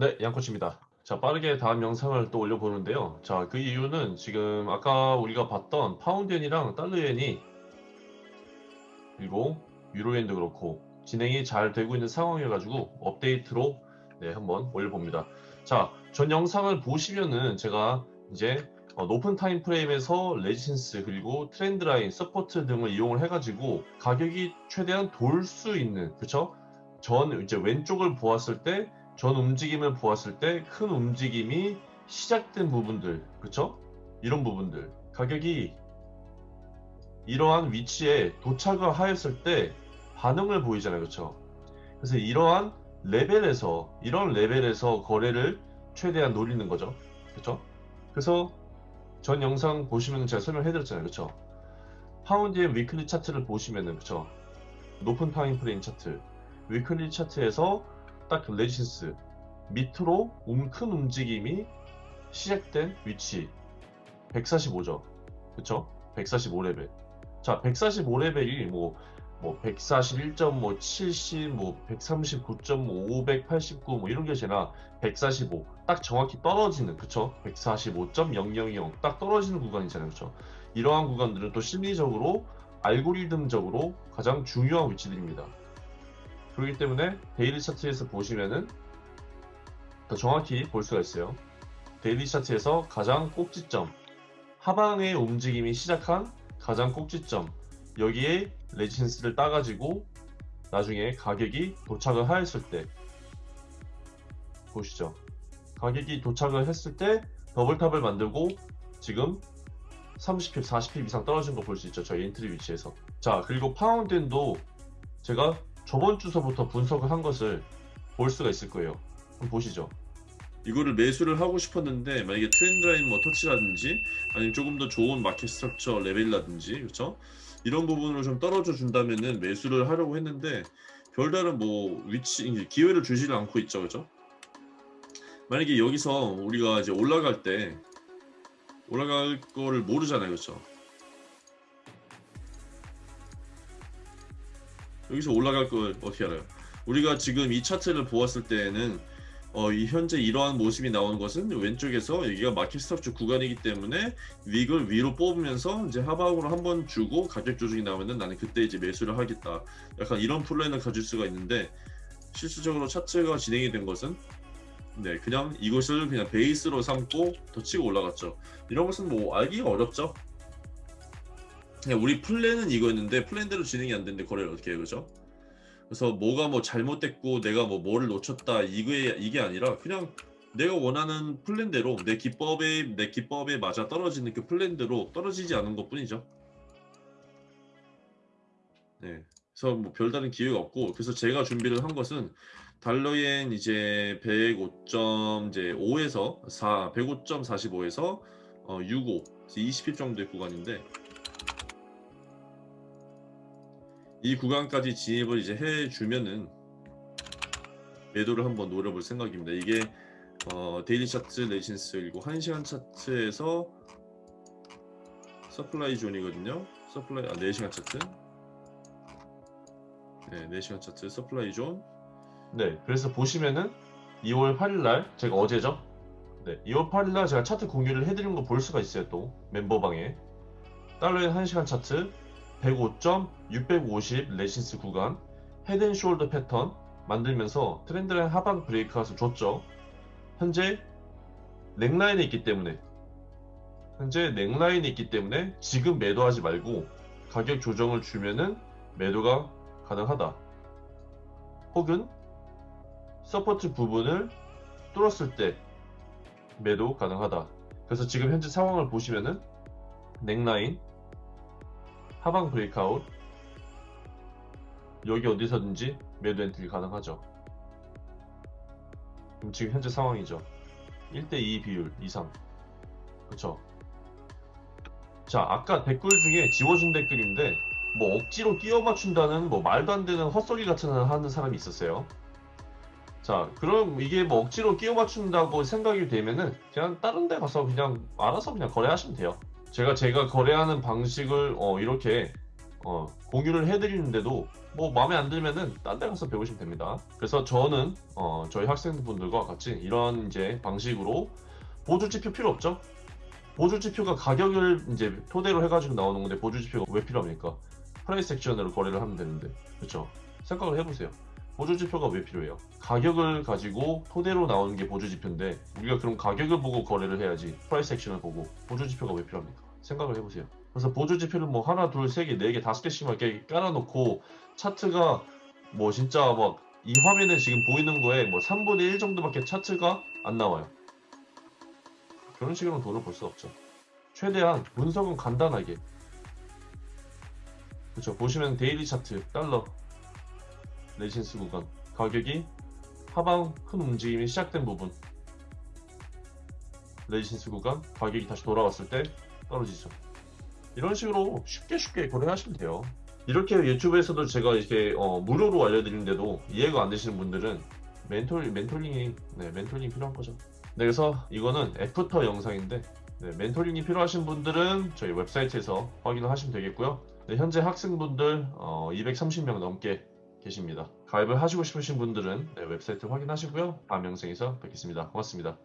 네, 양코치입니다. 자, 빠르게 다음 영상을 또 올려보는데요. 자, 그 이유는 지금 아까 우리가 봤던 파운드엔이랑 달러엔이 그리고 유로엔도 그렇고 진행이 잘 되고 있는 상황이어가지고 업데이트로 네, 한번 올려봅니다. 자, 전 영상을 보시면은 제가 이제 어, 높은 time frame에서 resistance 그리고 trend line, support 등을 이용을 해가지고 가격이 최대한 돌 수 있는 그쵸? 전 이제 왼쪽을 보았을 때 전 움직임을 보았을 때 큰 움직임이 시작된 부분들 그쵸? 이런 부분들 가격이 이러한 위치에 도착을 하였을 때 반응을 보이잖아요 그쵸? 그래서 이러한 레벨에서 이런 레벨에서 거래를 최대한 노리는 거죠 그쵸? 그래서 전 영상 보시면 제가 설명해 드렸잖아요 그쵸 파운드의 weekly 차트를 보시면은 그쵸 높은 time frame 차트 weekly 차트에서 딱 resistance 밑으로 음, 큰 움직임이 시작된 위치 145죠 그쵸 145레벨 자 145레벨이 뭐 뭐 141.뭐 70, 뭐 139.5, 589, 뭐 이런 게 아니라 145, 딱 정확히 떨어지는, 그쵸? 145.000, 딱 떨어지는 구간이잖아요, 그쵸? 이러한 구간들은 또 심리적으로, 알고리즘적으로 가장 중요한 위치들입니다. 그렇기 때문에 daily 차트에서 보시면은 더 정확히 볼 수가 있어요. daily 차트에서 가장 꼭지점, 하방의 움직임이 시작한 가장 꼭지점, 여기에 resistance를 따가지고 나중에 가격이 도착을 하였을 때 보시죠. 가격이 도착을 했을 때 double top을 만들고 지금 30 pip 40 pip 이상 떨어진 거 볼 수 있죠. 저희 entry 위치에서. 자 그리고 파운드엔도 제가 저번 주서부터 분석을 한 것을 볼 수가 있을 거예요. 한번 보시죠. 이거를 매수를 하고 싶었는데 만약에 trend line 뭐 터치라든지 아니면 조금 더 좋은 market structure 레벨이라든지 그렇죠? 이런 부분을 좀 떨어져 준다면은 매수를 하려고 했는데 별다른 뭐 위치 기회를 주지를 않고 있죠 그죠? 만약에 여기서 우리가 이제 올라갈 때 올라갈 거를 모르잖아요 그렇죠 여기서 올라갈 걸 어떻게 알아요 우리가 지금 이 차트를 보았을 때는 어, 이 현재 이러한 모습이 나오는 것은 왼쪽에서 여기가 마켓 스탑주 구간이기 때문에 윅을 위로 뽑으면서 이제 하방으로 한번 주고 가격 조정이 나오면은 나는 그때 이제 매수를 하겠다. 약간 이런 플랜을 가질 수가 있는데 실질적으로 차트가 진행이 된 것은 네 그냥 이것을 그냥 베이스로 삼고 더 치고 올라갔죠. 이런 것은 뭐 알기가 어렵죠. 우리 플랜은 이거였는데 플랜대로 진행이 안 되는데 거래를 어떻게 해요, 그죠? 그래서 뭐가 뭐 잘못됐고 내가 뭐 뭐를 놓쳤다 이게 이게 아니라 그냥 내가 원하는 플랜대로 내 기법에 내 기법에 맞아 떨어지는 그 플랜대로 떨어지지 않은 것뿐이죠. 네, 그래서 뭐 별다른 기회가 없고 그래서 제가 준비를 한 것은 달러엔 이제 105.5에서 4, 105.45에서 어, 65, 20 pip 정도의 구간인데 이 구간까지 진입을 이제 해주면은 매도를 한번 노려볼 생각입니다. 이게 어, daily 차트 resistance 그리고 1시간 차트에서 supply zone이거든요. supply 아 4시간 차트. 네, 4시간 차트 supply zone. 네, 그래서 보시면은 2월 8일 날 제가 어제죠. 네, 2월 8일 날 제가 차트 공유를 해드린 거 볼 수가 있어요. 또 멤버방에 달러엔 1시간 차트 105.650 resistance 구간 head and shoulder 패턴 만들면서 trend line 하방 breakout을 줬죠. 현재 neckline에 있기 때문에 현재 neckline에 있기 때문에 지금 매도하지 말고 가격 조정을 주면은 매도가 가능하다. 혹은 support 부분을 뚫었을 때 매도 가능하다. 그래서 지금 현재 상황을 보시면은 넥라인 하방 breakout. 여기 어디서든지 매도 entry 가능하죠. 그럼 지금 현재 상황이죠. 1대2 비율 이상. 그쵸? 자 아까 댓글 중에 지워준 댓글인데 뭐 억지로 끼워 맞춘다는 뭐 말도 안 되는 헛소리 같은 하는 사람이 있었어요. 자 그럼 이게 뭐 억지로 끼워 맞춘다고 생각이 되면은 그냥 다른 데 가서 그냥 알아서 그냥 거래하시면 돼요 제가 제가 거래하는 방식을 어, 이렇게 어, 공유를 해드리는데도 뭐 마음에 안 들면은 딴 데 가서 배우시면 됩니다. 그래서 저는 어, 저희 학생분들과 같이 이런 이제 방식으로 보조 지표 필요 없죠? 보조 지표가 가격을 이제 토대로 해가지고 나오는 건데 보조 지표가 왜 필요합니까? price action으로 거래를 하면 되는데 그렇죠? 생각을 해보세요. 보조 지표가 왜 필요해요? 가격을 가지고 토대로 나오는 게 보조 지표인데 우리가 그럼 가격을 보고 거래를 해야지 price action을 보고 보조 지표가 왜 필요합니까? 생각을 해보세요. 그래서 보조 지표를 뭐 하나, 둘, 세 개, 네 개, 다섯 개씩 막 이렇게 깔아놓고 차트가 뭐 진짜 막 이 화면에 지금 보이는 거에 뭐 3분의 1 정도밖에 차트가 안 나와요. 그런 식으로는 돈을 벌 수 없죠. 최대한 분석은 간단하게. 그렇죠. 보시면 daily 차트, 달러, resistance 구간, 가격이 하방 큰 움직임이 시작된 부분. resistance 구간, 가격이 다시 돌아왔을 때 떨어지죠. 이런 식으로 쉽게 쉽게 거래하시면 돼요. 이렇게 유튜브에서도 제가 이렇게 어, 무료로 알려드리는데도 이해가 안 되시는 분들은 멘토링, 멘토링이 네, 멘토링이 필요한 거죠. 네, 그래서 이거는 after 영상인데 네, 멘토링이 필요하신 분들은 저희 웹사이트에서 확인을 하시면 되겠고요. 네, 현재 학생분들 어, 230명 넘게 계십니다. 가입을 하시고 싶으신 분들은 네, 웹사이트 확인하시고요. 다음 영상에서 뵙겠습니다. 고맙습니다.